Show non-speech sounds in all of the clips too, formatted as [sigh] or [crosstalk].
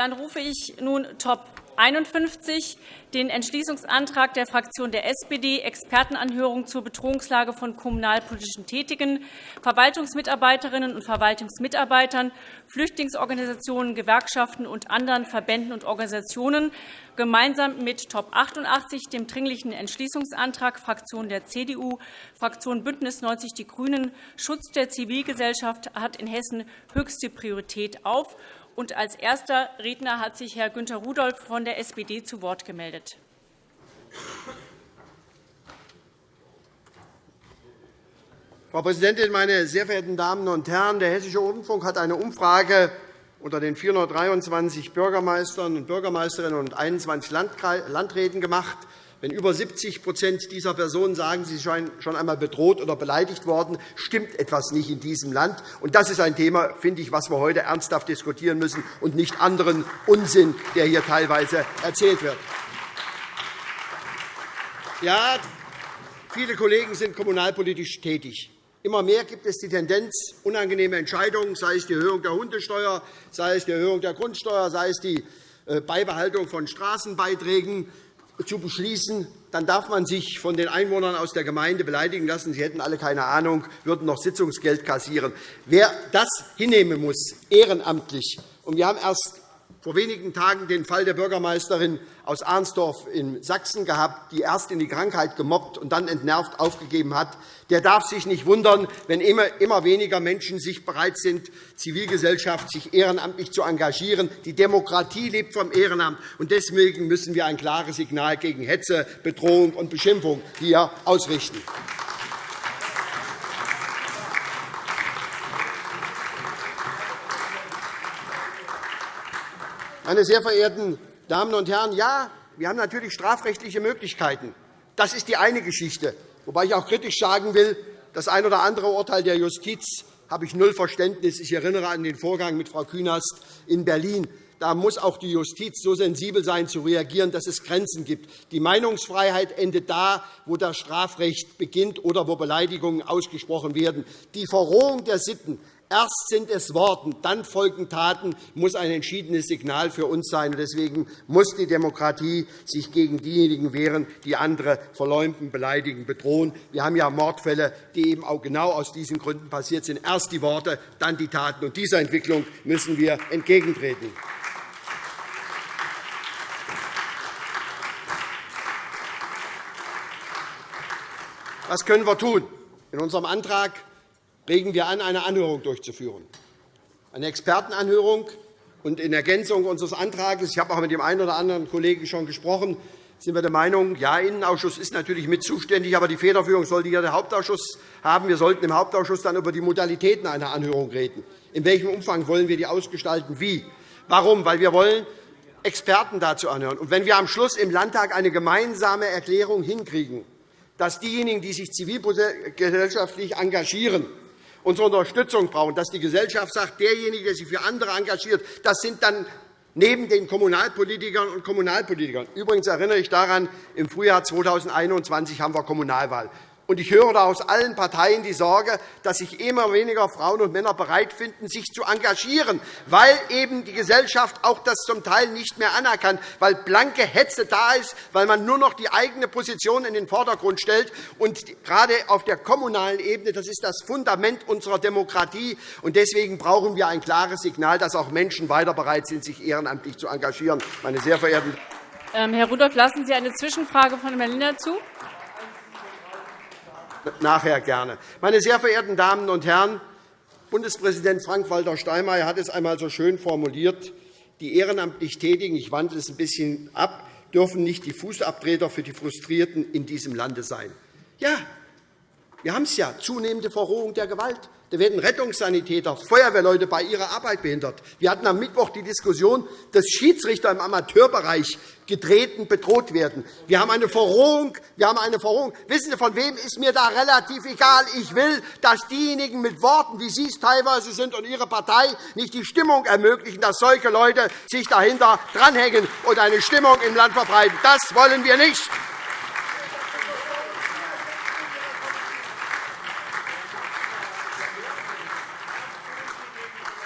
Dann rufe ich nun Top 51 den Entschließungsantrag der Fraktion der SPD, Expertenanhörung zur Bedrohungslage von kommunalpolitischen Tätigen, Verwaltungsmitarbeiterinnen und Verwaltungsmitarbeitern, Flüchtlingsorganisationen, Gewerkschaften und anderen Verbänden und Organisationen gemeinsam mit Top 88, dem Dringlichen Entschließungsantrag Fraktion der CDU, Fraktion BÜNDNIS 90 die GRÜNEN, Schutz der Zivilgesellschaft hat in Hessen höchste Priorität auf. Und als erster Redner hat sich Herr Günter Rudolph von der SPD zu Wort gemeldet. Frau Präsidentin, meine sehr verehrten Damen und Herren! Der Hessische Rundfunk hat eine Umfrage unter den 423 Bürgermeistern und Bürgermeisterinnen und 21 Landräten gemacht. Wenn über 70% dieser Personen sagen, sie seien schon einmal bedroht oder beleidigt worden, stimmt etwas nicht in diesem Land. das ist ein Thema, finde ich, was wir heute ernsthaft diskutieren müssen, und nicht anderen Unsinn, der hier teilweise erzählt wird. Ja, viele Kollegen sind kommunalpolitisch tätig. Immer mehr gibt es die Tendenz, unangenehme Entscheidungen, sei es die Erhöhung der Hundesteuer, sei es die Erhöhung der Grundsteuer, sei es die äh, Beibehaltung von Straßenbeiträgen, zu beschließen, dann darf man sich von den Einwohnern aus der Gemeinde beleidigen lassen. Sie hätten alle keine Ahnung, würden noch Sitzungsgeld kassieren. Wer das hinnehmen muss, ehrenamtlich, und wir haben erst vor wenigen Tagen den Fall der Bürgermeisterin aus Arnsdorf in Sachsen gehabt, die erst in die Krankheit gemobbt und dann entnervt aufgegeben hat. Der darf sich nicht wundern, wenn immer weniger Menschen sich bereit sind, Zivilgesellschaft sich ehrenamtlich zu engagieren. Die Demokratie lebt vom Ehrenamt. und Deswegen müssen wir ein klares Signal gegen Hetze, Bedrohung und Beschimpfung hier ausrichten. Meine sehr verehrten Damen und Herren, ja, wir haben natürlich strafrechtliche Möglichkeiten. Das ist die eine Geschichte. Wobei ich auch kritisch sagen will, das ein oder andere Urteil der Justiz habe ich null Verständnis. Ich erinnere an den Vorgang mit Frau Künast in Berlin. Da muss auch die Justiz so sensibel sein, zu reagieren, dass es Grenzen gibt. Die Meinungsfreiheit endet da, wo das Strafrecht beginnt oder wo Beleidigungen ausgesprochen werden. Die Verrohung der Sitten Erst sind es Worte, dann folgen Taten, muss ein entschiedenes Signal für uns sein. Deswegen muss die Demokratie sich gegen diejenigen wehren, die andere verleumden, beleidigen, bedrohen. Wir haben ja Mordfälle, die eben auch genau aus diesen Gründen passiert sind. Erst die Worte, dann die Taten. Und dieser Entwicklung müssen wir entgegentreten. Was können wir tun? In unserem Antrag regen wir an, eine Anhörung durchzuführen. Eine Expertenanhörung. Und in Ergänzung unseres Antrags, ich habe auch mit dem einen oder anderen Kollegen schon gesprochen, sind wir der Meinung, ja, Innenausschuss ist natürlich mit zuständig, aber die Federführung sollte hier der Hauptausschuss haben. Wir sollten im Hauptausschuss dann über die Modalitäten einer Anhörung reden. In welchem Umfang wollen wir die ausgestalten? Wie? Warum? Weil wir wollen Experten dazu anhören. Und wenn wir am Schluss im Landtag eine gemeinsame Erklärung hinkriegen, dass diejenigen, die sich zivilgesellschaftlich engagieren, unsere Unterstützung brauchen, dass die Gesellschaft sagt, derjenige, der sich für andere engagiert, das sind dann neben den Kommunalpolitikern und Kommunalpolitikern. Übrigens erinnere ich daran, im Frühjahr 2021 haben wir Kommunalwahl. Und ich höre da aus allen Parteien die Sorge, dass sich immer weniger Frauen und Männer bereit finden, sich zu engagieren, weil eben die Gesellschaft auch das zum Teil nicht mehr anerkannt, weil blanke Hetze da ist, weil man nur noch die eigene Position in den Vordergrund stellt. Und gerade auf der kommunalen Ebene, das ist das Fundament unserer Demokratie. Und deswegen brauchen wir ein klares Signal, dass auch Menschen weiter bereit sind, sich ehrenamtlich zu engagieren. Meine sehr verehrten ähm, Herr Rudolph, lassen Sie eine Zwischenfrage von Herrn Lindner zu nachher gerne. Meine sehr verehrten Damen und Herren, Bundespräsident Frank-Walter Steinmeier hat es einmal so schön formuliert, die ehrenamtlich Tätigen, ich wandle es ein bisschen ab, dürfen nicht die Fußabtreter für die Frustrierten in diesem Lande sein. Ja, wir haben es ja, zunehmende Verrohung der Gewalt. Da werden Rettungssanitäter, Feuerwehrleute bei ihrer Arbeit behindert. Wir hatten am Mittwoch die Diskussion, dass Schiedsrichter im Amateurbereich getreten, bedroht werden. Wir haben eine Verrohung. Wir haben eine Verrohung. Wissen Sie, von wem ist mir da relativ egal? Ich will, dass diejenigen mit Worten, wie Sie es teilweise sind, und Ihre Partei nicht die Stimmung ermöglichen, dass solche Leute sich dahinter dranhängen und eine Stimmung im Land verbreiten. Das wollen wir nicht.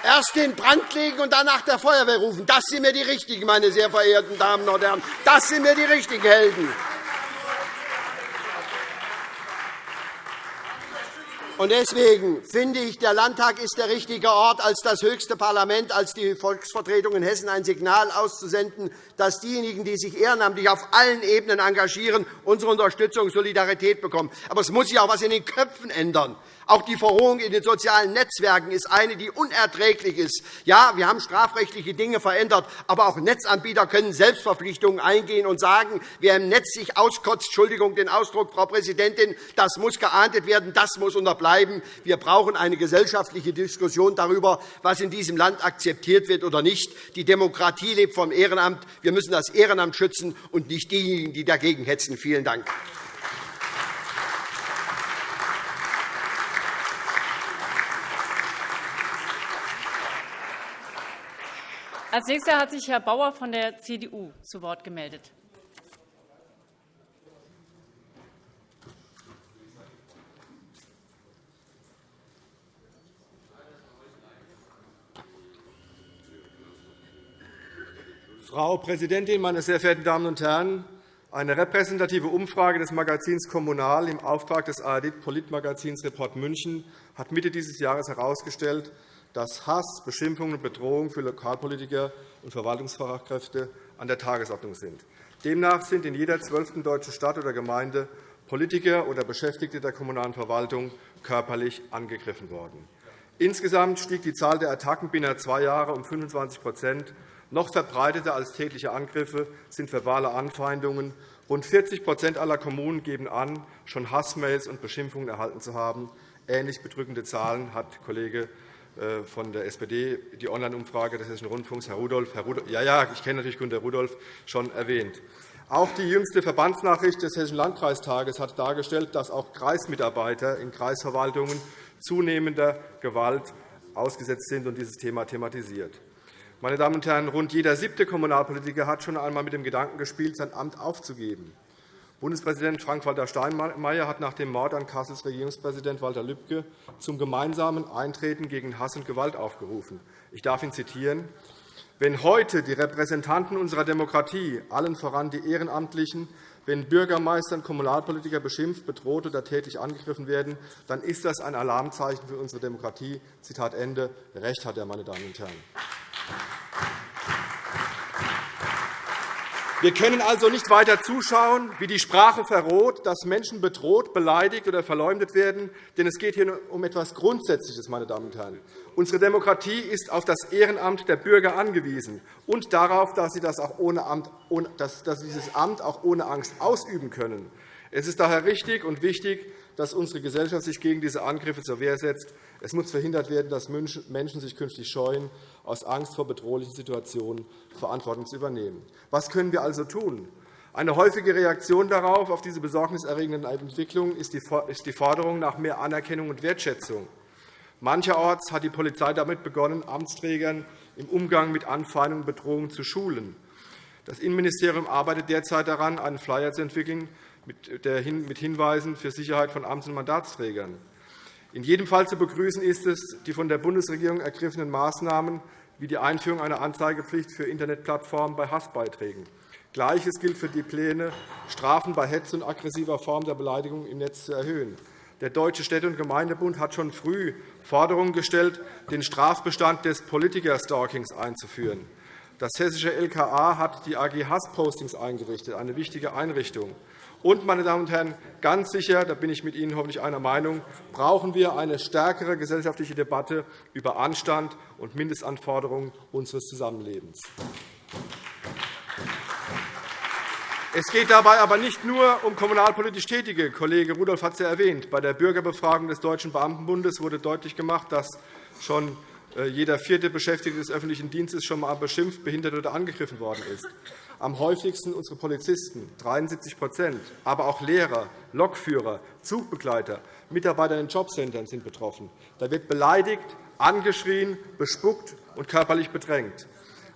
Erst den Brand legen und danach der Feuerwehr rufen. Das sind mir die Richtigen, meine sehr verehrten Damen und Herren. Das sind mir die richtigen Helden. Und deswegen finde ich, der Landtag ist der richtige Ort, als das höchste Parlament, als die Volksvertretung in Hessen ein Signal auszusenden, dass diejenigen, die sich ehrenamtlich auf allen Ebenen engagieren, unsere Unterstützung und Solidarität bekommen. Aber es muss sich auch etwas in den Köpfen ändern. Auch die Verrohung in den sozialen Netzwerken ist eine, die unerträglich ist. Ja, wir haben strafrechtliche Dinge verändert, aber auch Netzanbieter können Selbstverpflichtungen eingehen und sagen, wer im Netz sich auskotzt, Entschuldigung den Ausdruck, Frau Präsidentin, das muss geahndet werden, das muss unterbleiben. Wir brauchen eine gesellschaftliche Diskussion darüber, was in diesem Land akzeptiert wird oder nicht. Die Demokratie lebt vom Ehrenamt. Wir müssen das Ehrenamt schützen und nicht diejenigen, die dagegen hetzen. Vielen Dank. Als Nächster hat sich Herr Bauer von der CDU zu Wort gemeldet. Frau Präsidentin, meine sehr verehrten Damen und Herren! Eine repräsentative Umfrage des Magazins Kommunal im Auftrag des ARD-Politmagazins Report München hat Mitte dieses Jahres herausgestellt, dass Hass, Beschimpfungen und Bedrohungen für Lokalpolitiker und Verwaltungsfachkräfte an der Tagesordnung sind. Demnach sind in jeder zwölften deutschen Stadt oder Gemeinde Politiker oder Beschäftigte der kommunalen Verwaltung körperlich angegriffen worden. Insgesamt stieg die Zahl der Attacken binnen zwei Jahre um 25% Noch verbreiteter als tägliche Angriffe sind verbale Anfeindungen. Rund 40% aller Kommunen geben an, schon Hassmails und Beschimpfungen erhalten zu haben. Ähnlich bedrückende Zahlen hat Kollege von der SPD die Online-Umfrage des Hessischen Rundfunks, Herr Rudolph, Herr Rudolph ja, ja, ich kenne natürlich Günter Rudolph, schon erwähnt. Auch die jüngste Verbandsnachricht des Hessischen Landkreistages hat dargestellt, dass auch Kreismitarbeiter in Kreisverwaltungen zunehmender Gewalt ausgesetzt sind und dieses Thema thematisiert. Meine Damen und Herren, rund jeder siebte Kommunalpolitiker hat schon einmal mit dem Gedanken gespielt, sein Amt aufzugeben. Bundespräsident Frank-Walter Steinmeier hat nach dem Mord an Kassels Regierungspräsident Walter Lübcke zum gemeinsamen Eintreten gegen Hass und Gewalt aufgerufen. Ich darf ihn zitieren. Wenn heute die Repräsentanten unserer Demokratie, allen voran die Ehrenamtlichen, wenn Bürgermeister und Kommunalpolitiker beschimpft, bedroht oder tätlich angegriffen werden, dann ist das ein Alarmzeichen für unsere Demokratie. Zitat Ende. Recht hat er, meine Damen und Herren. Wir können also nicht weiter zuschauen, wie die Sprache verroht, dass Menschen bedroht, beleidigt oder verleumdet werden. Denn es geht hier um etwas Grundsätzliches. Meine Damen und Herren. Unsere Demokratie ist auf das Ehrenamt der Bürger angewiesen und darauf, dass sie, das auch ohne Amt, dass sie dieses Amt auch ohne Angst ausüben können. Es ist daher richtig und wichtig, dass unsere Gesellschaft sich gegen diese Angriffe zur Wehr setzt. Es muss verhindert werden, dass Menschen sich künftig scheuen, aus Angst vor bedrohlichen Situationen Verantwortung zu übernehmen. Was können wir also tun? Eine häufige Reaktion darauf, auf diese besorgniserregenden Entwicklungen, ist die Forderung nach mehr Anerkennung und Wertschätzung. Mancherorts hat die Polizei damit begonnen, Amtsträgern im Umgang mit Anfeindungen und Bedrohungen zu schulen. Das Innenministerium arbeitet derzeit daran, einen Flyer zu entwickeln mit Hinweisen für Sicherheit von Amts- und Mandatsträgern. In jedem Fall zu begrüßen ist es, die von der Bundesregierung ergriffenen Maßnahmen wie die Einführung einer Anzeigepflicht für Internetplattformen bei Hassbeiträgen. Gleiches gilt für die Pläne, Strafen bei Hetze und aggressiver Form der Beleidigung im Netz zu erhöhen. Der Deutsche Städte- und Gemeindebund hat schon früh Forderungen gestellt, den Strafbestand des Politikerstalkings einzuführen. Das hessische LKA hat die AG Hasspostings eingerichtet, eine wichtige Einrichtung. Und, meine Damen und Herren, ganz sicher, da bin ich mit Ihnen hoffentlich einer Meinung, brauchen wir eine stärkere gesellschaftliche Debatte über Anstand und Mindestanforderungen unseres Zusammenlebens. Es geht dabei aber nicht nur um kommunalpolitisch Tätige. Kollege Rudolph hat es ja erwähnt. Bei der Bürgerbefragung des Deutschen Beamtenbundes wurde deutlich gemacht, dass schon äh, jeder vierte Beschäftigte des öffentlichen Dienstes schon einmal beschimpft, behindert oder angegriffen worden ist am häufigsten unsere Polizisten, 73% aber auch Lehrer, Lokführer, Zugbegleiter, Mitarbeiter in den Jobcentern sind betroffen. Da wird beleidigt, angeschrien, bespuckt und körperlich bedrängt.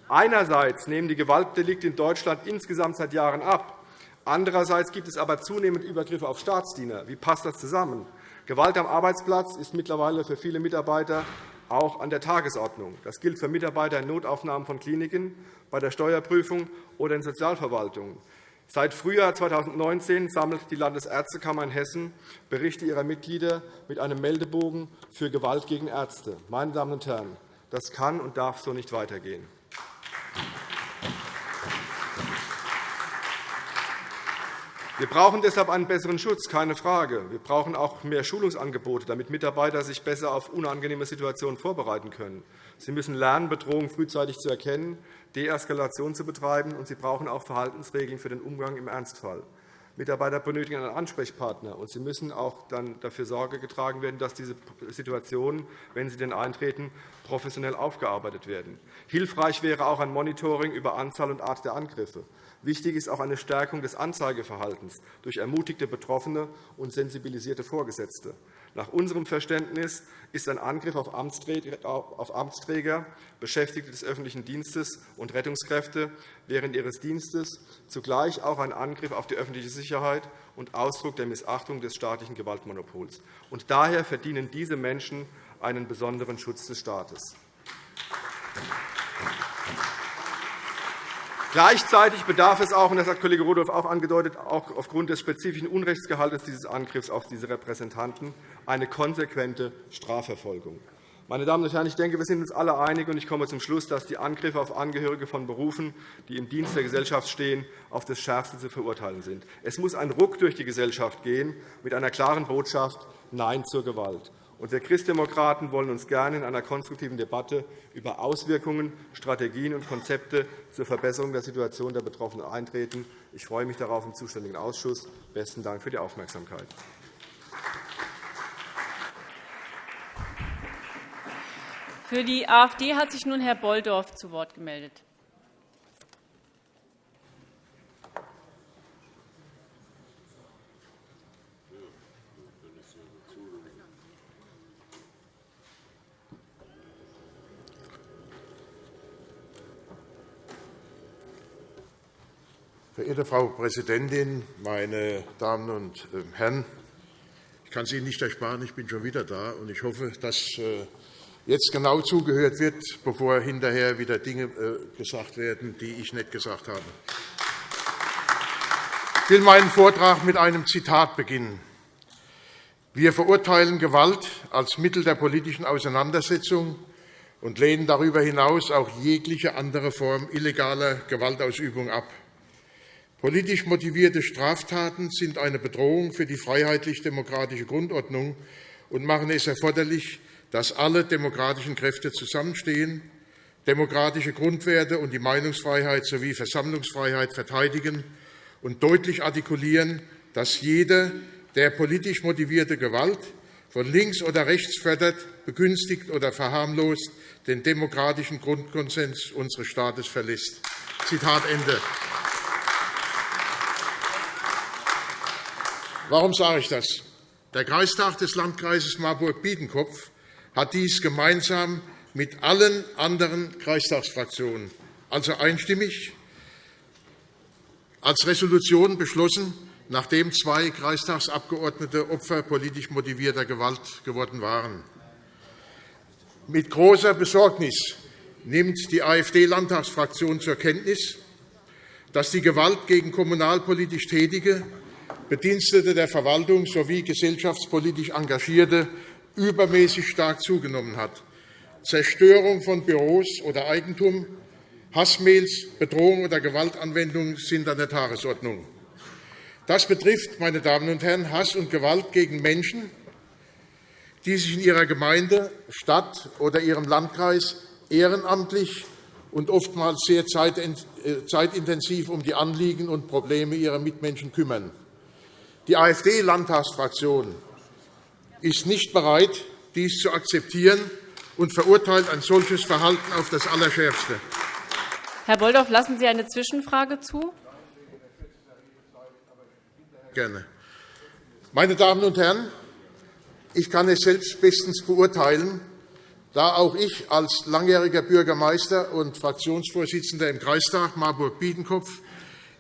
Einerseits nehmen die Gewaltdelikte in Deutschland insgesamt seit Jahren ab. Andererseits gibt es aber zunehmend Übergriffe auf Staatsdiener. Wie passt das zusammen? Gewalt am Arbeitsplatz ist mittlerweile für viele Mitarbeiter auch an der Tagesordnung. Das gilt für Mitarbeiter in Notaufnahmen von Kliniken, bei der Steuerprüfung oder in Sozialverwaltungen. Seit Frühjahr 2019 sammelt die Landesärztekammer in Hessen Berichte ihrer Mitglieder mit einem Meldebogen für Gewalt gegen Ärzte. Meine Damen und Herren, das kann und darf so nicht weitergehen. Wir brauchen deshalb einen besseren Schutz, keine Frage. Wir brauchen auch mehr Schulungsangebote, damit Mitarbeiter sich besser auf unangenehme Situationen vorbereiten können. Sie müssen lernen, Bedrohungen frühzeitig zu erkennen, Deeskalation zu betreiben, und sie brauchen auch Verhaltensregeln für den Umgang im Ernstfall. Mitarbeiter benötigen einen Ansprechpartner, und sie müssen auch dann dafür Sorge getragen werden, dass diese Situationen, wenn sie denn eintreten, professionell aufgearbeitet werden. Hilfreich wäre auch ein Monitoring über Anzahl und Art der Angriffe. Wichtig ist auch eine Stärkung des Anzeigeverhaltens durch ermutigte Betroffene und sensibilisierte Vorgesetzte. Nach unserem Verständnis ist ein Angriff auf Amtsträger, Beschäftigte des öffentlichen Dienstes und Rettungskräfte während ihres Dienstes zugleich auch ein Angriff auf die öffentliche Sicherheit und Ausdruck der Missachtung des staatlichen Gewaltmonopols. daher verdienen diese Menschen einen besonderen Schutz des Staates. Gleichzeitig bedarf es auch, und das hat Kollege Rudolph auch angedeutet, auch aufgrund des spezifischen Unrechtsgehalts dieses Angriffs auf diese Repräsentanten eine konsequente Strafverfolgung. Meine Damen und Herren, ich denke, wir sind uns alle einig, und ich komme zum Schluss, dass die Angriffe auf Angehörige von Berufen, die im Dienst der Gesellschaft stehen, auf das Schärfste zu verurteilen sind. Es muss ein Ruck durch die Gesellschaft gehen mit einer klaren Botschaft Nein zur Gewalt. Und wir Christdemokraten wollen uns gerne in einer konstruktiven Debatte über Auswirkungen, Strategien und Konzepte zur Verbesserung der Situation der Betroffenen eintreten. Ich freue mich darauf im zuständigen Ausschuss. Besten Dank für die Aufmerksamkeit. Für die AfD hat sich nun Herr Bolldorf zu Wort gemeldet. Verehrte Frau Präsidentin, meine Damen und ähm, Herren! Ich kann es Ihnen nicht ersparen, ich bin schon wieder da, und ich hoffe, dass äh, jetzt genau zugehört wird, bevor hinterher wieder Dinge äh, gesagt werden, die ich nicht gesagt habe. Ich will meinen Vortrag mit einem Zitat beginnen. Wir verurteilen Gewalt als Mittel der politischen Auseinandersetzung und lehnen darüber hinaus auch jegliche andere Form illegaler Gewaltausübung ab. Politisch motivierte Straftaten sind eine Bedrohung für die freiheitlich-demokratische Grundordnung und machen es erforderlich, dass alle demokratischen Kräfte zusammenstehen, demokratische Grundwerte und die Meinungsfreiheit sowie Versammlungsfreiheit verteidigen und deutlich artikulieren, dass jeder, der politisch motivierte Gewalt von links oder rechts fördert, begünstigt oder verharmlost, den demokratischen Grundkonsens unseres Staates verlässt. Zitat Ende. Warum sage ich das? Der Kreistag des Landkreises Marburg-Biedenkopf hat dies gemeinsam mit allen anderen Kreistagsfraktionen, also einstimmig, als Resolution beschlossen, nachdem zwei Kreistagsabgeordnete Opfer politisch motivierter Gewalt geworden waren. Mit großer Besorgnis nimmt die AfD-Landtagsfraktion zur Kenntnis, dass die Gewalt gegen kommunalpolitisch Tätige Bedienstete der Verwaltung sowie gesellschaftspolitisch Engagierte übermäßig stark zugenommen hat. Zerstörung von Büros oder Eigentum, Hassmails, Bedrohung oder Gewaltanwendung sind an der Tagesordnung. Das betrifft, meine Damen und Herren, Hass und Gewalt gegen Menschen, die sich in ihrer Gemeinde, Stadt oder ihrem Landkreis ehrenamtlich und oftmals sehr äh, zeitintensiv um die Anliegen und Probleme ihrer Mitmenschen kümmern. Die AfD-Landtagsfraktion ist nicht bereit, dies zu akzeptieren und verurteilt ein solches Verhalten auf das Allerschärfste. Herr Bolldorf, lassen Sie eine Zwischenfrage zu? Gerne. Meine Damen und Herren, ich kann es selbst bestens beurteilen, da auch ich als langjähriger Bürgermeister und Fraktionsvorsitzender im Kreistag Marburg-Biedenkopf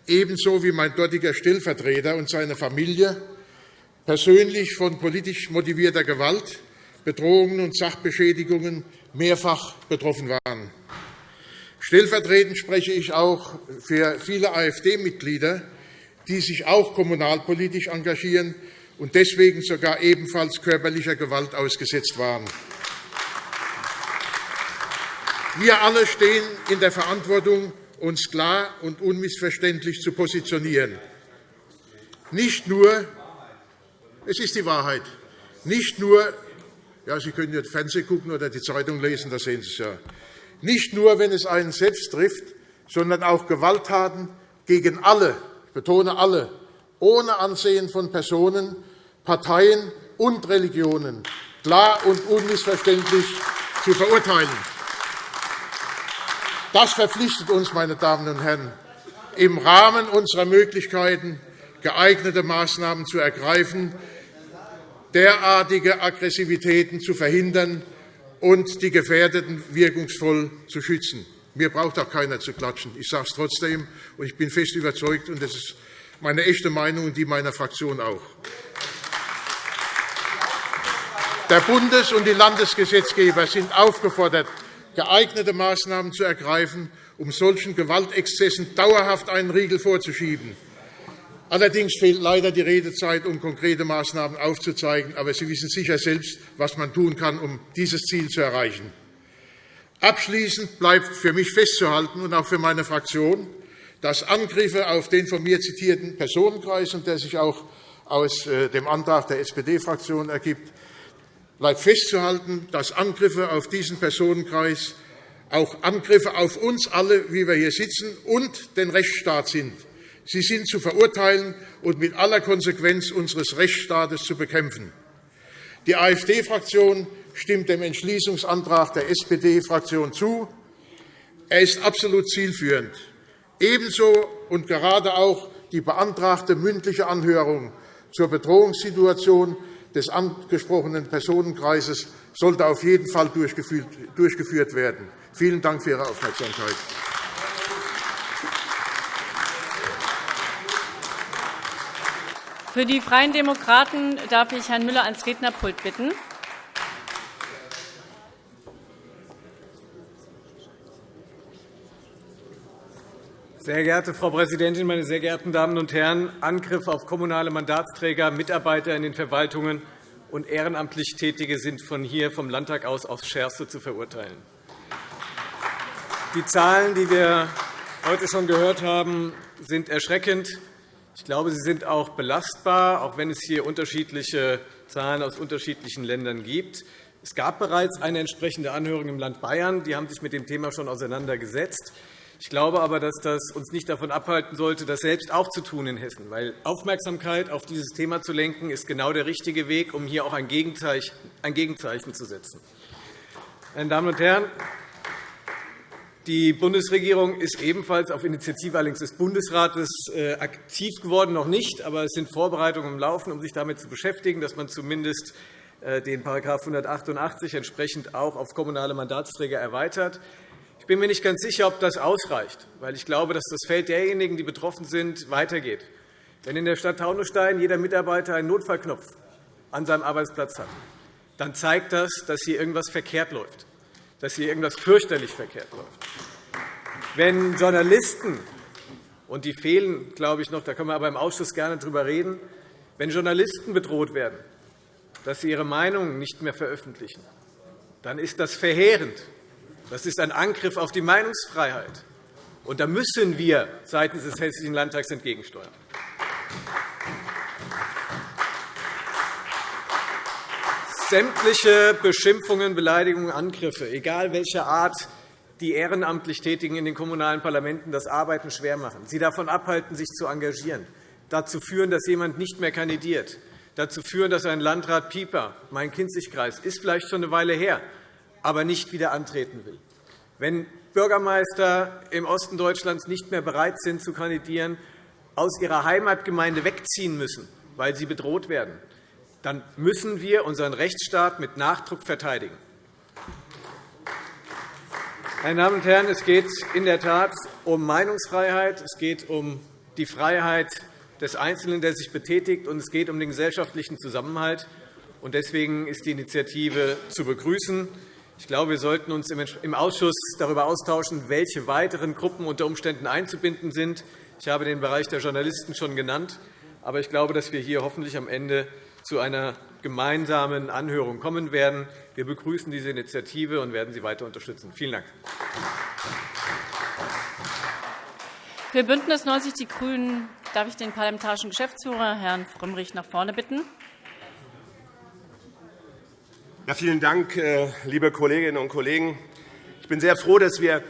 ebenso wie mein dortiger Stellvertreter und seine Familie persönlich von politisch motivierter Gewalt, Bedrohungen und Sachbeschädigungen mehrfach betroffen waren. Stellvertretend spreche ich auch für viele AfD-Mitglieder, die sich auch kommunalpolitisch engagieren und deswegen sogar ebenfalls körperlicher Gewalt ausgesetzt waren. Wir alle stehen in der Verantwortung, uns klar und unmissverständlich zu positionieren. Nicht nur, es ist die Wahrheit, nicht nur, ja, Sie können jetzt Fernsehen gucken oder die Zeitung lesen, da sehen Sie es ja, nicht nur, wenn es einen selbst trifft, sondern auch Gewalttaten gegen alle, ich betone alle, ohne Ansehen von Personen, Parteien und Religionen klar und unmissverständlich zu verurteilen. Das verpflichtet uns, meine Damen und Herren, im Rahmen unserer Möglichkeiten geeignete Maßnahmen zu ergreifen, derartige Aggressivitäten zu verhindern und die Gefährdeten wirkungsvoll zu schützen. Mir braucht auch keiner zu klatschen. Ich sage es trotzdem, und ich bin fest überzeugt, und das ist meine echte Meinung und die meiner Fraktion auch. Der Bundes- und die Landesgesetzgeber sind aufgefordert, geeignete Maßnahmen zu ergreifen, um solchen Gewaltexzessen dauerhaft einen Riegel vorzuschieben. Allerdings fehlt leider die Redezeit, um konkrete Maßnahmen aufzuzeigen. Aber Sie wissen sicher selbst, was man tun kann, um dieses Ziel zu erreichen. Abschließend bleibt für mich festzuhalten und auch für meine Fraktion, dass Angriffe auf den von mir zitierten Personenkreis, und der sich auch aus äh, dem Antrag der SPD-Fraktion ergibt, bleibt festzuhalten, dass Angriffe auf diesen Personenkreis auch Angriffe auf uns alle, wie wir hier sitzen, und den Rechtsstaat sind. Sie sind zu verurteilen und mit aller Konsequenz unseres Rechtsstaates zu bekämpfen. Die AfD-Fraktion stimmt dem Entschließungsantrag der SPD-Fraktion zu. Er ist absolut zielführend. Ebenso und gerade auch die beantragte mündliche Anhörung zur Bedrohungssituation des angesprochenen Personenkreises sollte auf jeden Fall durchgeführt werden. Vielen Dank für Ihre Aufmerksamkeit. Für die Freien Demokraten darf ich Herrn Müller ans Rednerpult bitten. Sehr geehrte Frau Präsidentin, meine sehr geehrten Damen und Herren! Angriffe auf kommunale Mandatsträger, Mitarbeiter in den Verwaltungen und ehrenamtlich Tätige sind von hier vom Landtag aus aufs Schärfste zu verurteilen. Die Zahlen, die wir heute schon gehört haben, sind erschreckend. Ich glaube, sie sind auch belastbar, auch wenn es hier unterschiedliche Zahlen aus unterschiedlichen Ländern gibt. Es gab bereits eine entsprechende Anhörung im Land Bayern. Die haben sich mit dem Thema schon auseinandergesetzt. Ich glaube aber, dass das uns nicht davon abhalten sollte, das selbst auch zu tun in Hessen. Weil Aufmerksamkeit auf dieses Thema zu lenken, ist genau der richtige Weg, um hier auch ein Gegenzeichen zu setzen. Meine Damen und Herren, die Bundesregierung ist ebenfalls auf Initiative allerdings des Bundesrates äh, aktiv geworden, noch nicht, aber es sind Vorbereitungen im Laufen, um sich damit zu beschäftigen, dass man zumindest äh, den § 188 entsprechend auch auf kommunale Mandatsträger erweitert. Ich bin mir nicht ganz sicher, ob das ausreicht, weil ich glaube, dass das Feld derjenigen, die betroffen sind, weitergeht. Wenn in der Stadt Taunusstein jeder Mitarbeiter einen Notfallknopf an seinem Arbeitsplatz hat, dann zeigt das, dass hier irgendwas verkehrt läuft dass hier irgendwas fürchterlich verkehrt läuft. Wenn Journalisten, und die fehlen, glaube ich, noch, da können wir aber im Ausschuss gerne darüber reden, wenn Journalisten bedroht werden, dass sie ihre Meinungen nicht mehr veröffentlichen, dann ist das verheerend. Das ist ein Angriff auf die Meinungsfreiheit. Und da müssen wir seitens des Hessischen Landtags entgegensteuern. sämtliche Beschimpfungen, Beleidigungen, Angriffe, egal welcher Art, die ehrenamtlich Tätigen in den Kommunalen Parlamenten das Arbeiten schwer machen, sie davon abhalten, sich zu engagieren, dazu führen, dass jemand nicht mehr kandidiert, dazu führen, dass ein Landrat Pieper, mein Kinzigkreis, ist vielleicht schon eine Weile her, aber nicht wieder antreten will. Wenn Bürgermeister im Osten Deutschlands nicht mehr bereit sind zu kandidieren, aus ihrer Heimatgemeinde wegziehen müssen, weil sie bedroht werden, dann müssen wir unseren Rechtsstaat mit Nachdruck verteidigen. Meine Damen und Herren, es geht in der Tat um Meinungsfreiheit, es geht um die Freiheit des Einzelnen, der sich betätigt, und es geht um den gesellschaftlichen Zusammenhalt. Deswegen ist die Initiative zu begrüßen. Ich glaube, wir sollten uns im Ausschuss darüber austauschen, welche weiteren Gruppen unter Umständen einzubinden sind. Ich habe den Bereich der Journalisten schon genannt. Aber ich glaube, dass wir hier hoffentlich am Ende zu einer gemeinsamen Anhörung kommen werden. Wir begrüßen diese Initiative und werden sie weiter unterstützen. Vielen Dank. Für BÜNDNIS 90 die GRÜNEN darf ich den parlamentarischen Geschäftsführer, Herrn Frömmrich, nach vorne bitten. Ja, vielen Dank, äh, liebe Kolleginnen und Kollegen. Ich bin sehr froh, dass wir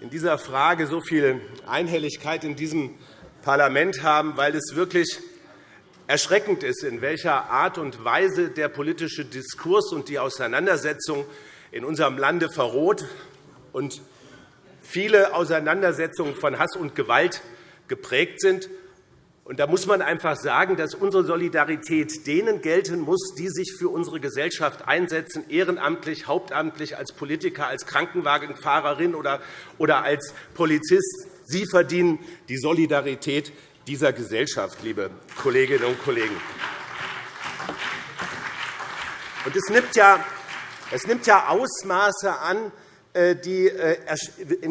in dieser Frage so viel Einhelligkeit in diesem Parlament haben, weil es wirklich erschreckend ist, in welcher Art und Weise der politische Diskurs und die Auseinandersetzung in unserem Lande verroht und viele Auseinandersetzungen von Hass und Gewalt geprägt sind. Da muss man einfach sagen, dass unsere Solidarität denen gelten muss, die sich für unsere Gesellschaft einsetzen, ehrenamtlich, hauptamtlich, als Politiker, als Krankenwagenfahrerin oder als Polizist. Sie verdienen die Solidarität dieser Gesellschaft, liebe Kolleginnen und Kollegen. Und es nimmt ja, es nimmt ja Ausmaße an, äh, die äh,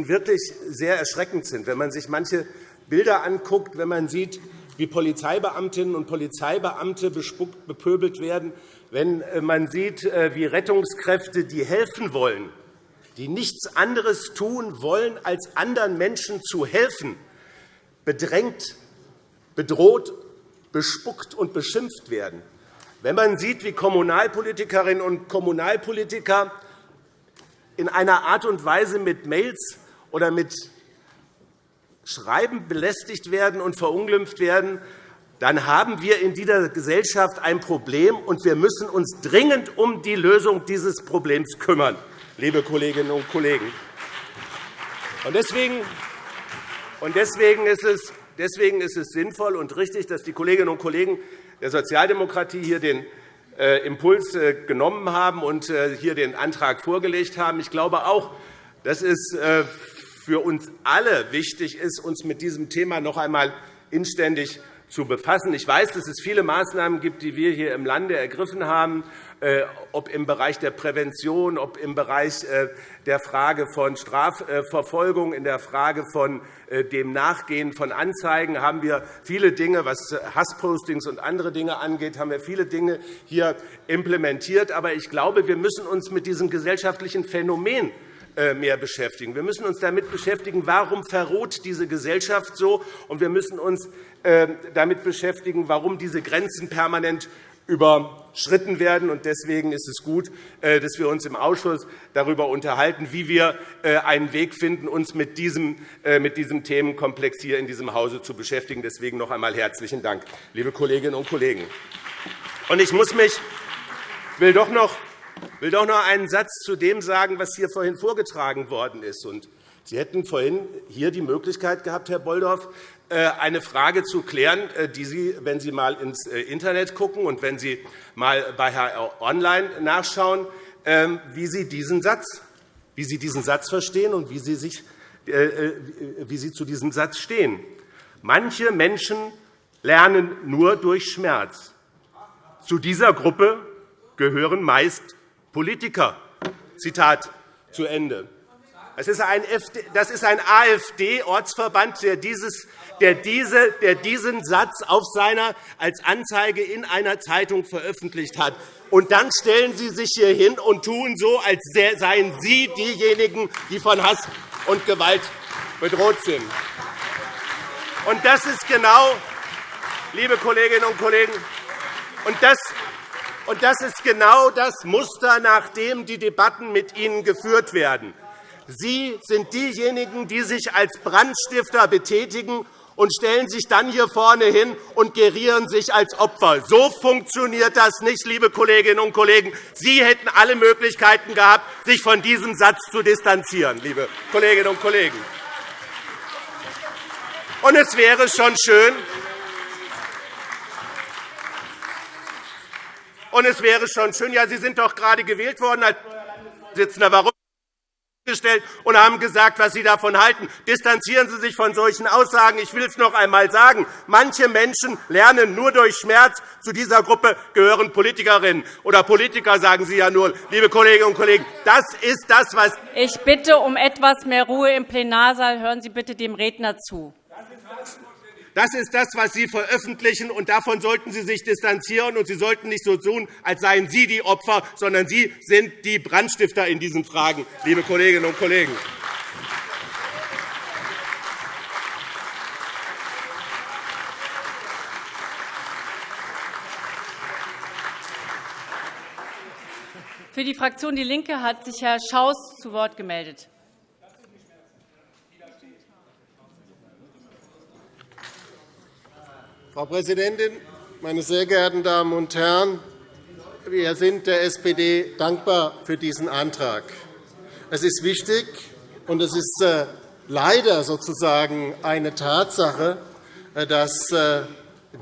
wirklich sehr erschreckend sind. Wenn man sich manche Bilder anguckt, wenn man sieht, wie Polizeibeamtinnen und Polizeibeamte bespuckt, bepöbelt werden, wenn äh, man sieht, wie Rettungskräfte, die helfen wollen, die nichts anderes tun wollen, als anderen Menschen zu helfen, bedrängt bedroht, bespuckt und beschimpft werden. Wenn man sieht, wie Kommunalpolitikerinnen und Kommunalpolitiker in einer Art und Weise mit Mails oder mit Schreiben belästigt werden und verunglimpft werden, dann haben wir in dieser Gesellschaft ein Problem, und wir müssen uns dringend um die Lösung dieses Problems kümmern, liebe Kolleginnen und Kollegen. Deswegen ist es sinnvoll und richtig, dass die Kolleginnen und Kollegen der Sozialdemokratie hier den äh, Impuls äh, genommen haben und äh, hier den Antrag vorgelegt haben. Ich glaube auch, dass es für uns alle wichtig ist, uns mit diesem Thema noch einmal inständig zu befassen. Ich weiß, dass es viele Maßnahmen gibt, die wir hier im Lande ergriffen haben, äh, ob im Bereich der Prävention, ob im Bereich äh, der Frage von Strafverfolgung, in der Frage von äh, dem Nachgehen von Anzeigen haben wir viele Dinge, was Hasspostings und andere Dinge angeht, haben wir viele Dinge hier implementiert. Aber ich glaube, wir müssen uns mit diesem gesellschaftlichen Phänomen mehr beschäftigen. Wir müssen uns damit beschäftigen, warum verroht diese Gesellschaft so, und wir müssen uns damit beschäftigen, warum diese Grenzen permanent überschritten werden. Deswegen ist es gut, äh, dass wir uns im Ausschuss darüber unterhalten, wie wir äh, einen Weg finden, uns mit diesem, äh, mit diesem Themenkomplex hier in diesem Hause zu beschäftigen. Deswegen noch einmal herzlichen Dank, liebe Kolleginnen und Kollegen. Ich muss mich, will doch noch will doch noch einen Satz zu dem sagen, was hier vorhin vorgetragen worden ist. Sie hätten vorhin hier die Möglichkeit gehabt, Herr Bolldorf, äh, eine Frage zu klären, äh, die Sie, wenn Sie einmal ins äh, Internet schauen und wenn Sie einmal bei HR Online nachschauen, ähm, wie Sie diesen Satz, wie Sie diesen Satz verstehen und wie Sie, sich, wie Sie zu diesem Satz stehen. Manche Menschen lernen nur durch Schmerz. Zu dieser Gruppe gehören meist Politiker. Zitat zu Ende. Das ist ein, AfD-Ortsverband, der, der, diese, der diesen Satz auf seiner, als Anzeige in einer Zeitung veröffentlicht hat. Und dann stellen Sie sich hier hin und tun so, als seien Sie diejenigen, die von Hass und Gewalt bedroht sind. Und das ist genau, liebe Kolleginnen und Kollegen, und das, und das ist genau das Muster, nach dem die Debatten mit Ihnen geführt werden. Sie sind diejenigen, die sich als Brandstifter betätigen und stellen sich dann hier vorne hin und gerieren sich als Opfer. So funktioniert das nicht, liebe Kolleginnen und Kollegen. Sie hätten alle Möglichkeiten gehabt, sich von diesem Satz zu distanzieren, liebe Kolleginnen und Kollegen. Und es wäre schon schön, und es wäre schon schön, ja, Sie sind doch gerade gewählt worden als Vorsitzender. Warum gestellt und haben gesagt, was Sie davon halten. Distanzieren Sie sich von solchen Aussagen. Ich will es noch einmal sagen. Manche Menschen lernen nur durch Schmerz. Zu dieser Gruppe gehören Politikerinnen oder Politiker, sagen Sie ja nur, liebe Kolleginnen und Kollegen. Das ist das, was Ich bitte um etwas mehr Ruhe im Plenarsaal. Hören Sie bitte dem Redner zu. Das ist das, was Sie veröffentlichen, und davon sollten Sie sich distanzieren. Und Sie sollten nicht so tun, als seien Sie die Opfer, sondern Sie sind die Brandstifter in diesen Fragen, liebe Kolleginnen und Kollegen. Für die Fraktion DIE LINKE hat sich Herr Schaus zu Wort gemeldet. Frau Präsidentin, meine sehr geehrten Damen und Herren! Wir sind der SPD dankbar für diesen Antrag. Es ist wichtig, und es ist äh, leider sozusagen eine Tatsache, äh, dass äh,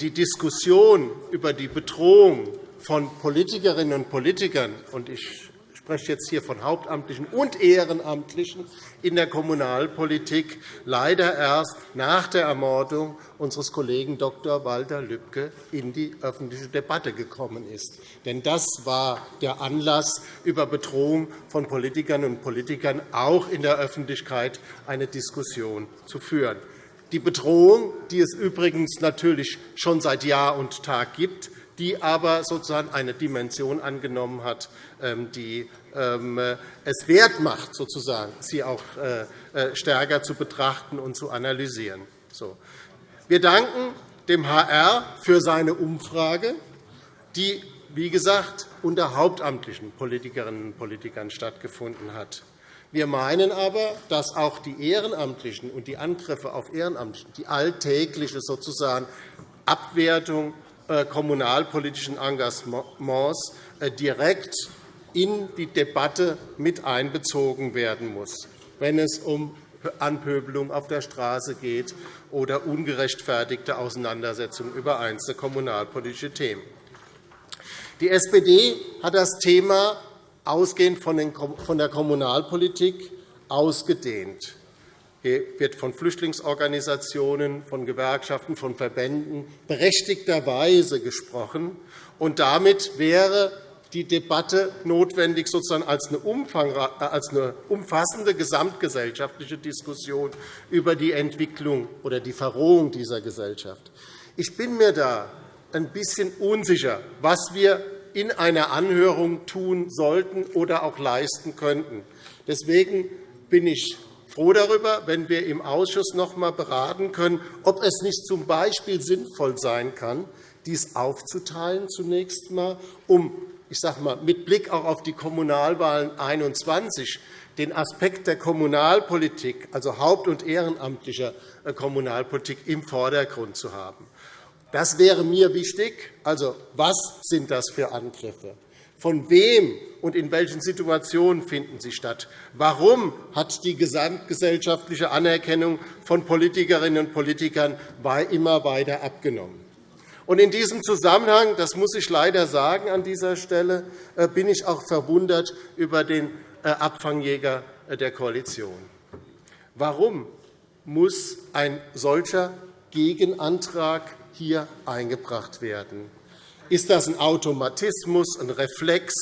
die Diskussion über die Bedrohung von Politikerinnen und Politikern – und ich spreche jetzt hier von Hauptamtlichen und Ehrenamtlichen in der Kommunalpolitik leider erst nach der Ermordung unseres Kollegen Dr. Walter Lübcke in die öffentliche Debatte gekommen ist. Denn das war der Anlass, über Bedrohung von Politikerinnen und Politikern auch in der Öffentlichkeit eine Diskussion zu führen. Die Bedrohung, die es übrigens natürlich schon seit Jahr und Tag gibt, die aber sozusagen eine Dimension angenommen hat, ähm, die ähm, es wert macht, sozusagen, sie auch äh, äh, stärker zu betrachten und zu analysieren. Wir danken dem HR für seine Umfrage, die, wie gesagt, unter hauptamtlichen Politikerinnen und Politikern stattgefunden hat. Wir meinen aber, dass auch die Ehrenamtlichen und die Angriffe auf Ehrenamtliche, die alltägliche sozusagen Abwertung äh, kommunalpolitischen Engagements äh, direkt in die Debatte mit einbezogen werden muss, wenn es um Anpöbelung auf der Straße geht oder ungerechtfertigte Auseinandersetzungen über einzelne kommunalpolitische Themen. Die SPD hat das Thema ausgehend von der Kommunalpolitik ausgedehnt. Hier wird von Flüchtlingsorganisationen, von Gewerkschaften, von Verbänden berechtigterweise gesprochen. Und damit wäre die Debatte notwendig sozusagen als eine, eine umfassende gesamtgesellschaftliche Diskussion über die Entwicklung oder die Verrohung dieser Gesellschaft. Ich bin mir da ein bisschen unsicher, was wir in einer Anhörung tun sollten oder auch leisten könnten. Deswegen bin ich froh darüber, wenn wir im Ausschuss noch einmal beraten können, ob es nicht z. B. sinnvoll sein kann, dies aufzuteilen zunächst einmal, um ich sage mal, mit Blick auch auf die Kommunalwahlen 2021 den Aspekt der Kommunalpolitik, also haupt- und ehrenamtlicher äh, Kommunalpolitik, im Vordergrund zu haben. Das wäre mir wichtig. Also, was sind das für Angriffe? Von wem und in welchen Situationen finden sie statt? Warum hat die gesamtgesellschaftliche Anerkennung von Politikerinnen und Politikern immer weiter abgenommen? In diesem Zusammenhang, das muss ich leider sagen an dieser Stelle, äh, bin ich auch verwundert über den äh, Abfangjäger äh, der Koalition. Warum muss ein solcher Gegenantrag hier eingebracht werden? Ist das ein Automatismus, ein Reflex,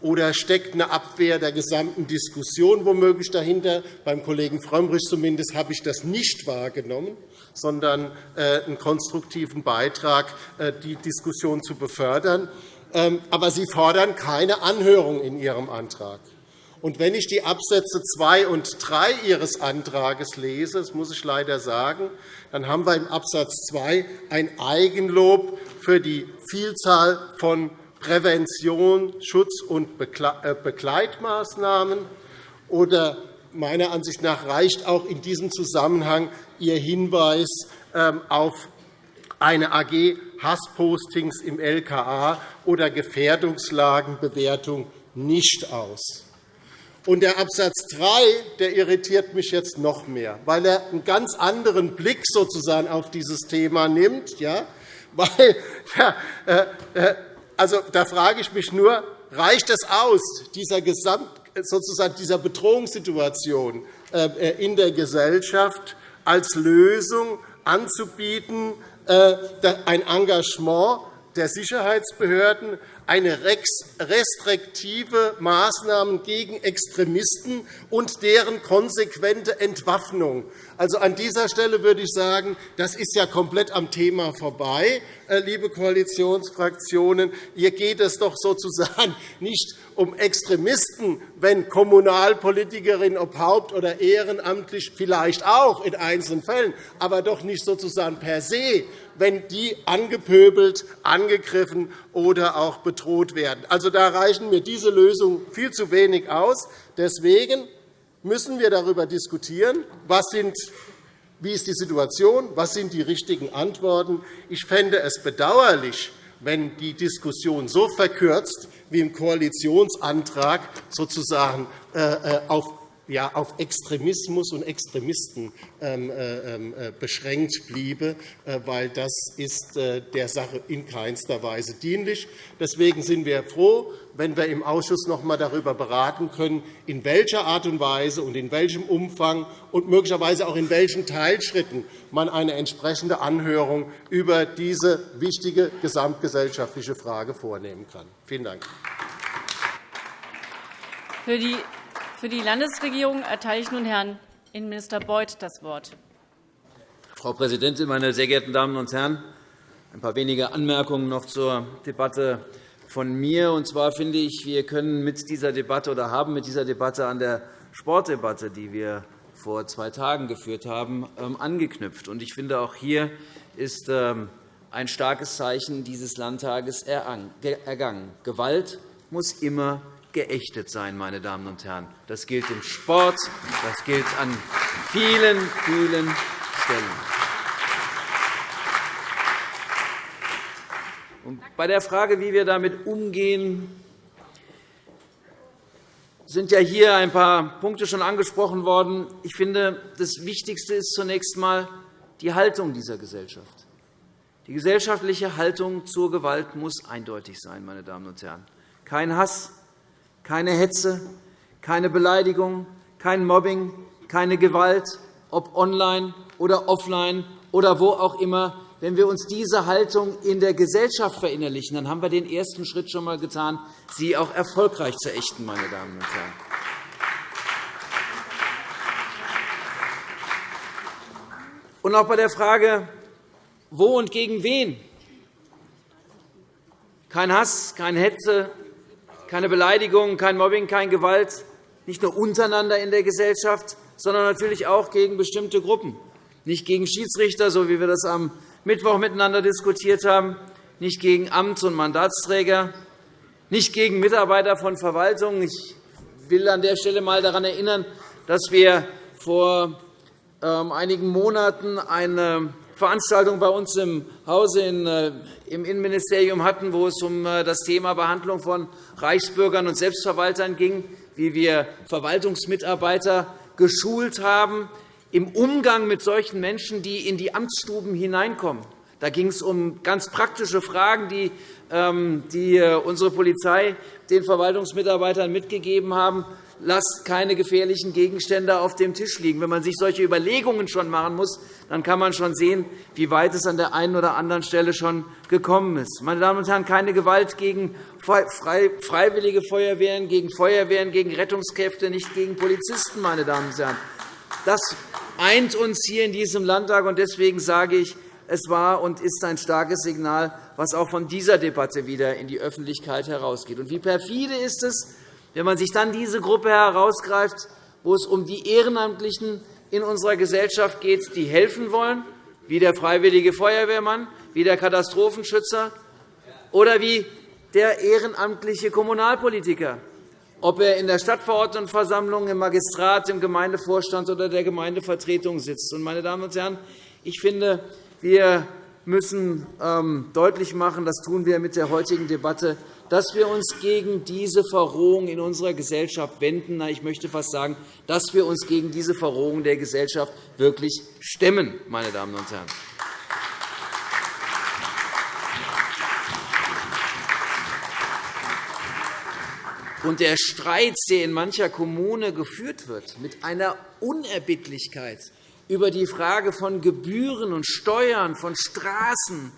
oder steckt eine Abwehr der gesamten Diskussion womöglich dahinter? Beim Kollegen Frömmrich zumindest habe ich das nicht wahrgenommen, sondern äh, einen konstruktiven Beitrag, äh, die Diskussion zu befördern. Ähm, aber Sie fordern keine Anhörung in Ihrem Antrag. Und wenn ich die Absätze 2 und 3 Ihres Antrags lese, das muss ich leider sagen, dann haben wir im Absatz 2 ein Eigenlob für die Vielzahl von Prävention, Schutz- und äh, Begleitmaßnahmen. Oder meiner Ansicht nach reicht auch in diesem Zusammenhang Ihr Hinweis ähm, auf eine AG Hasspostings im LKA oder Gefährdungslagenbewertung nicht aus. Und der Absatz 3 der irritiert mich jetzt noch mehr, weil er einen ganz anderen Blick sozusagen auf dieses Thema nimmt. Ja? [laughs] Weil, ja, äh, äh, also, da frage ich mich nur, reicht es aus, dieser Gesamt sozusagen dieser Bedrohungssituation in der Gesellschaft als Lösung anzubieten, ein Engagement der Sicherheitsbehörden, eine restriktive Maßnahmen gegen Extremisten und deren konsequente Entwaffnung. Also, an dieser Stelle würde ich sagen, das ist ja komplett am Thema vorbei, äh, liebe Koalitionsfraktionen. Hier geht es doch sozusagen [laughs] nicht um Extremisten, wenn Kommunalpolitikerinnen, ob haupt- oder ehrenamtlich, vielleicht auch in einzelnen Fällen, aber doch nicht sozusagen per se, wenn die angepöbelt, angegriffen oder auch bedroht werden. Also, da reichen mir diese Lösungen viel zu wenig aus. Deswegen müssen wir darüber diskutieren, was sind wie ist die Situation? Was sind die richtigen Antworten? Ich fände es bedauerlich, wenn die Diskussion so verkürzt wie im Koalitionsantrag sozusagen äh, äh, auf ja, auf Extremismus und Extremisten ähm, äh, ähm, beschränkt bliebe, weil das ist der Sache in keinster Weise dienlich. Deswegen sind wir froh, wenn wir im Ausschuss noch einmal darüber beraten können, in welcher Art und Weise und in welchem Umfang und möglicherweise auch in welchen Teilschritten man eine entsprechende Anhörung über diese wichtige gesamtgesellschaftliche Frage vornehmen kann. Vielen Dank. Für die Landesregierung erteile ich nun Herrn Innenminister Beuth das Wort. Frau Präsidentin, meine sehr geehrten Damen und Herren! Ein paar wenige Anmerkungen noch zur Debatte von mir. Und zwar finde ich, wir können mit dieser Debatte oder haben mit dieser Debatte an der Sportdebatte, die wir vor zwei Tagen geführt haben, ähm, angeknüpft. Ich finde, auch hier ist ähm, ein starkes Zeichen dieses Landtages ergangen. Gewalt muss immer geächtet sein, meine Damen und Herren. Das gilt im Sport, das gilt an vielen, vielen Stellen. Bei der Frage, wie wir damit umgehen, sind ja hier ein paar Punkte schon angesprochen worden. Ich finde, das Wichtigste ist zunächst einmal die Haltung dieser Gesellschaft. Die gesellschaftliche Haltung zur Gewalt muss eindeutig sein, meine Damen und Herren. Kein Hass, keine Hetze, keine Beleidigung, kein Mobbing, keine Gewalt, ob online oder offline oder wo auch immer. Wenn wir uns diese Haltung in der Gesellschaft verinnerlichen, dann haben wir den ersten Schritt schon einmal getan, sie auch erfolgreich zu ächten. Meine Damen und Herren. Und auch bei der Frage, wo und gegen wen, kein Hass, keine Hetze, keine Beleidigung, kein Mobbing, keine Gewalt, nicht nur untereinander in der Gesellschaft, sondern natürlich auch gegen bestimmte Gruppen, nicht gegen Schiedsrichter, so wie wir das am Mittwoch miteinander diskutiert haben, nicht gegen Amts- und Mandatsträger, nicht gegen Mitarbeiter von Verwaltungen. Ich will an der Stelle einmal daran erinnern, dass wir vor ähm, einigen Monaten eine Veranstaltung bei uns im Hause äh, im Innenministerium hatten, wo es um äh, das Thema Behandlung von Reichsbürgern und Selbstverwaltern ging, wie wir Verwaltungsmitarbeiter geschult haben, im Umgang mit solchen Menschen, die in die Amtsstuben hineinkommen. Da ging es um ganz praktische Fragen, die, ähm, äh, unsere Polizei den Verwaltungsmitarbeitern mitgegeben haben. Lasst keine gefährlichen Gegenstände auf dem Tisch liegen. Wenn man sich solche Überlegungen schon machen muss, dann kann man schon sehen, wie weit es an der einen oder anderen Stelle schon gekommen ist. Meine Damen und Herren, keine Gewalt gegen freiwillige Feuerwehren, gegen Feuerwehren, gegen Rettungskräfte, nicht gegen Polizisten. Meine Damen und Herren. Das eint uns hier in diesem Landtag. und Deswegen sage ich, es war und ist ein starkes Signal, was auch von dieser Debatte wieder in die Öffentlichkeit herausgeht. Und wie perfide ist es, wenn man sich dann diese Gruppe herausgreift, wo es um die Ehrenamtlichen in unserer Gesellschaft geht, die helfen wollen, wie der freiwillige Feuerwehrmann, wie der Katastrophenschützer oder wie der ehrenamtliche Kommunalpolitiker ob er in der Stadtverordnetenversammlung, im Magistrat, im Gemeindevorstand oder der Gemeindevertretung sitzt. Meine Damen und Herren, ich finde, wir müssen ähm, deutlich machen, das tun wir mit der heutigen Debatte, dass wir uns gegen diese Verrohung in unserer Gesellschaft wenden. Ich möchte fast sagen, dass wir uns gegen diese Verrohung der Gesellschaft wirklich stemmen. Meine Damen und Herren. Und der Streit, der in mancher Kommune geführt wird, mit einer Unerbittlichkeit über die Frage von Gebühren und Steuern, von Straßen,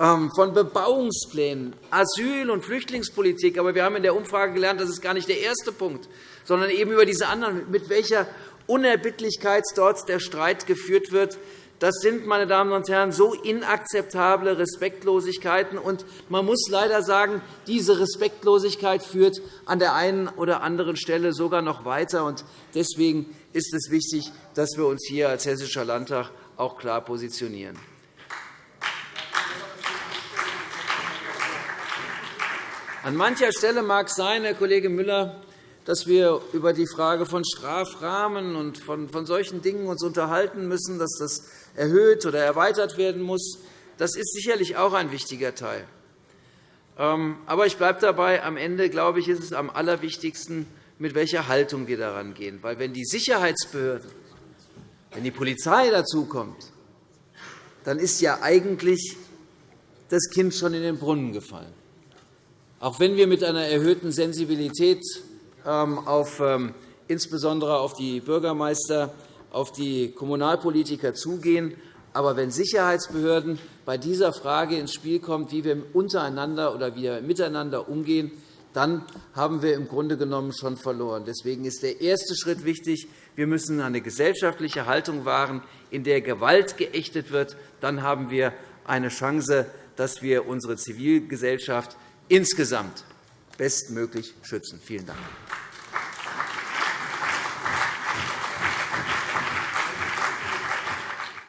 ähm, von Bebauungsplänen, Asyl- und Flüchtlingspolitik. Aber wir haben in der Umfrage gelernt, das ist gar nicht der erste Punkt, sondern eben über diese anderen, mit welcher Unerbittlichkeit dort der Streit geführt wird. Das sind, meine Damen und Herren, so inakzeptable Respektlosigkeiten. Und man muss leider sagen, diese Respektlosigkeit führt an der einen oder anderen Stelle sogar noch weiter. Deswegen ist es wichtig, dass wir uns hier als Hessischer Landtag auch klar positionieren. An mancher Stelle mag es sein, Herr Kollege Müller, dass wir über die Frage von Strafrahmen und von solchen Dingen uns unterhalten müssen, dass das erhöht oder erweitert werden muss. Das ist sicherlich auch ein wichtiger Teil. Ähm, aber ich bleibe dabei. Am Ende glaube ich, ist es am allerwichtigsten, mit welcher Haltung wir daran gehen. Weil wenn die Sicherheitsbehörden, wenn die Polizei dazukommt, dann ist ja eigentlich das Kind schon in den Brunnen gefallen. Auch wenn wir mit einer erhöhten Sensibilität auf, ähm, insbesondere auf die Bürgermeister, auf die Kommunalpolitiker zugehen. Aber wenn Sicherheitsbehörden bei dieser Frage ins Spiel kommen, wie wir untereinander oder wie wir miteinander umgehen, dann haben wir im Grunde genommen schon verloren. Deswegen ist der erste Schritt wichtig. Wir müssen eine gesellschaftliche Haltung wahren, in der Gewalt geächtet wird. Dann haben wir eine Chance, dass wir unsere Zivilgesellschaft insgesamt bestmöglich schützen. Vielen Dank.